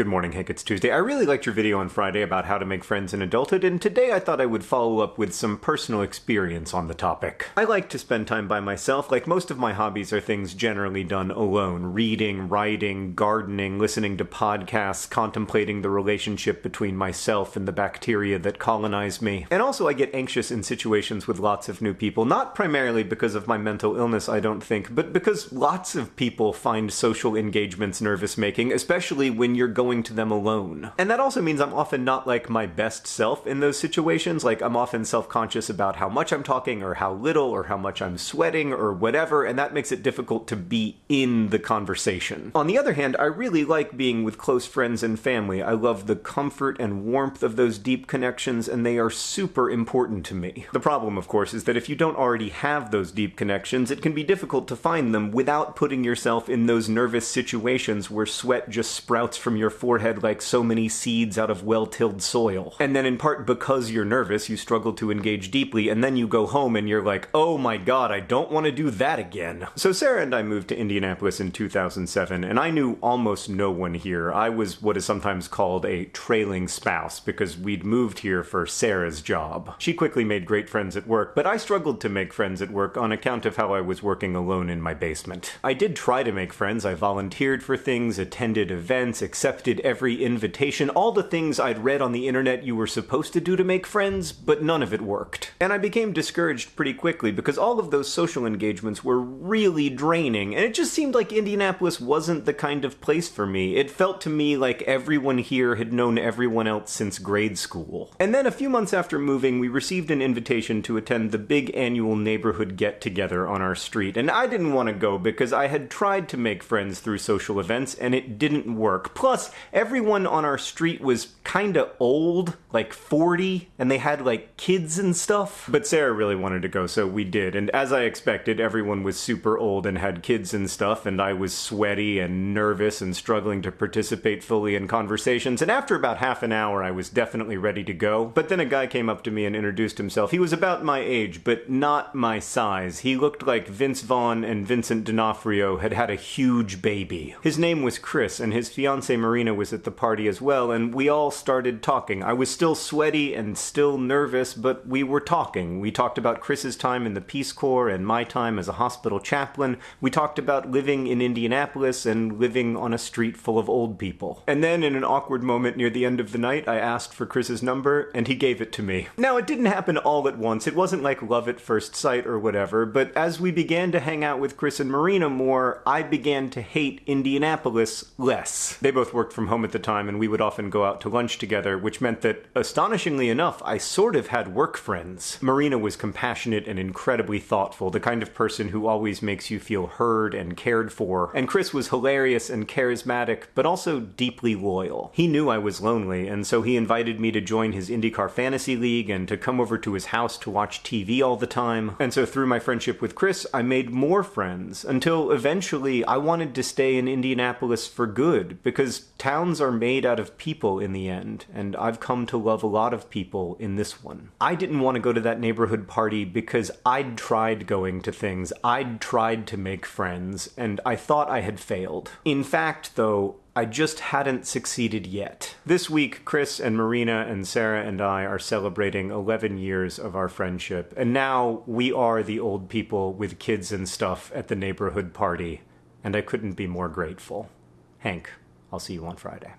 Good morning, Hank. It's Tuesday. I really liked your video on Friday about how to make friends in adulthood, and today I thought I would follow up with some personal experience on the topic. I like to spend time by myself. Like most of my hobbies are things generally done alone reading, writing, gardening, listening to podcasts, contemplating the relationship between myself and the bacteria that colonize me. And also, I get anxious in situations with lots of new people, not primarily because of my mental illness, I don't think, but because lots of people find social engagements nervous making, especially when you're going going to them alone. And that also means I'm often not like my best self in those situations. Like I'm often self-conscious about how much I'm talking or how little or how much I'm sweating or whatever, and that makes it difficult to be in the conversation. On the other hand, I really like being with close friends and family. I love the comfort and warmth of those deep connections, and they are super important to me. The problem, of course, is that if you don't already have those deep connections, it can be difficult to find them without putting yourself in those nervous situations where sweat just sprouts from your forehead like so many seeds out of well-tilled soil. And then in part because you're nervous, you struggle to engage deeply, and then you go home and you're like, oh my god, I don't want to do that again. So Sarah and I moved to Indianapolis in 2007, and I knew almost no one here. I was what is sometimes called a trailing spouse, because we'd moved here for Sarah's job. She quickly made great friends at work, but I struggled to make friends at work on account of how I was working alone in my basement. I did try to make friends, I volunteered for things, attended events, accepted accepted every invitation, all the things I'd read on the internet you were supposed to do to make friends, but none of it worked. And I became discouraged pretty quickly because all of those social engagements were really draining, and it just seemed like Indianapolis wasn't the kind of place for me. It felt to me like everyone here had known everyone else since grade school. And then a few months after moving, we received an invitation to attend the big annual neighborhood get-together on our street, and I didn't want to go because I had tried to make friends through social events and it didn't work. Plus, everyone on our street was kind of old, like 40, and they had like kids and stuff. But Sarah really wanted to go, so we did. And as I expected, everyone was super old and had kids and stuff, and I was sweaty and nervous and struggling to participate fully in conversations. And after about half an hour, I was definitely ready to go. But then a guy came up to me and introduced himself. He was about my age, but not my size. He looked like Vince Vaughn and Vincent D'Onofrio had had a huge baby. His name was Chris, and his fiancee Marina was at the party as well, and we all started talking. I was still sweaty and still nervous, but we were talking. We talked about Chris's time in the Peace Corps and my time as a hospital chaplain. We talked about living in Indianapolis and living on a street full of old people. And then, in an awkward moment near the end of the night, I asked for Chris's number, and he gave it to me. Now, it didn't happen all at once. It wasn't like love at first sight or whatever, but as we began to hang out with Chris and Marina more, I began to hate Indianapolis less. They both worked for from home at the time, and we would often go out to lunch together, which meant that, astonishingly enough, I sort of had work friends. Marina was compassionate and incredibly thoughtful, the kind of person who always makes you feel heard and cared for, and Chris was hilarious and charismatic, but also deeply loyal. He knew I was lonely, and so he invited me to join his IndyCar Fantasy League and to come over to his house to watch TV all the time. And so through my friendship with Chris, I made more friends, until eventually I wanted to stay in Indianapolis for good, because Towns are made out of people in the end, and I've come to love a lot of people in this one. I didn't want to go to that neighborhood party because I'd tried going to things, I'd tried to make friends, and I thought I had failed. In fact, though, I just hadn't succeeded yet. This week, Chris and Marina and Sarah and I are celebrating 11 years of our friendship, and now we are the old people with kids and stuff at the neighborhood party, and I couldn't be more grateful. Hank. I'll see you on Friday.